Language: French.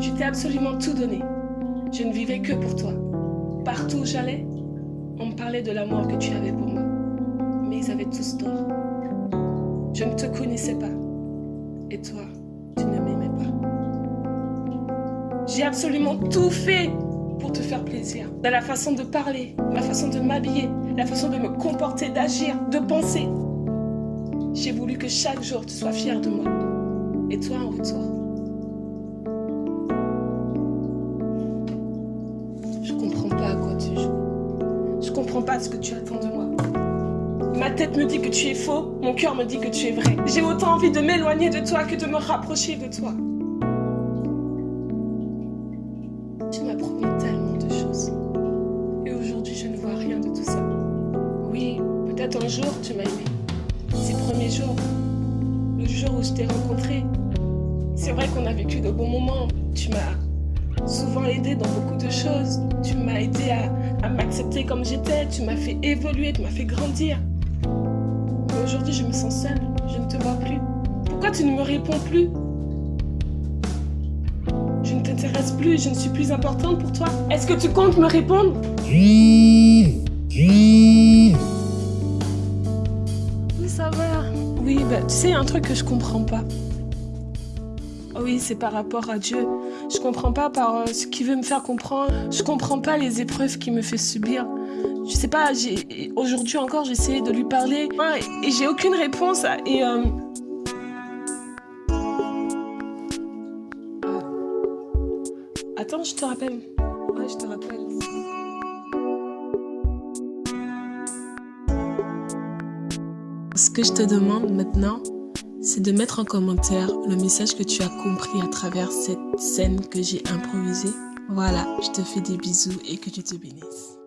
Je t'ai absolument tout donné. Je ne vivais que pour toi. Partout où j'allais, on me parlait de l'amour que tu avais pour moi. Mais ils avaient tous tort. Je ne te connaissais pas. Et toi, tu ne m'aimais pas. J'ai absolument tout fait pour te faire plaisir. Dans la façon de parler, ma façon de m'habiller, la façon de me comporter, d'agir, de penser. J'ai voulu que chaque jour tu sois fier de moi. Et toi en retour. Comprends pas ce que tu attends de moi. Ma tête me dit que tu es faux, mon cœur me dit que tu es vrai. J'ai autant envie de m'éloigner de toi que de me rapprocher de toi. Tu m'as promis tellement de choses. Et aujourd'hui, je ne vois rien de tout ça. Oui, peut-être un jour, tu m'as aimé. Ces premiers jours, le jour où je t'ai rencontré, c'est vrai qu'on a vécu de bons moments. Tu m'as souvent aidé dans beaucoup de choses. Tu m'as aidé à, à m'accepter comme j'étais. Tu m'as fait évoluer, tu m'as fait grandir. Mais aujourd'hui, je me sens seule. Je ne te vois plus. Pourquoi tu ne me réponds plus? Je ne t'intéresse plus, je ne suis plus importante pour toi. Est-ce que tu comptes me répondre? Oui, ça va. Oui, bah, tu sais, un truc que je comprends pas. Oh oui, c'est par rapport à Dieu. Je comprends pas par euh, ce qu'il veut me faire comprendre. Je comprends pas les épreuves qu'il me fait subir. Je sais pas, aujourd'hui encore, essayé de lui parler et j'ai aucune réponse. Euh... Attends, je te rappelle. Ouais, je te rappelle. Ce que je te demande maintenant, c'est de mettre en commentaire le message que tu as compris à travers cette scène que j'ai improvisée. Voilà, je te fais des bisous et que tu te bénisses.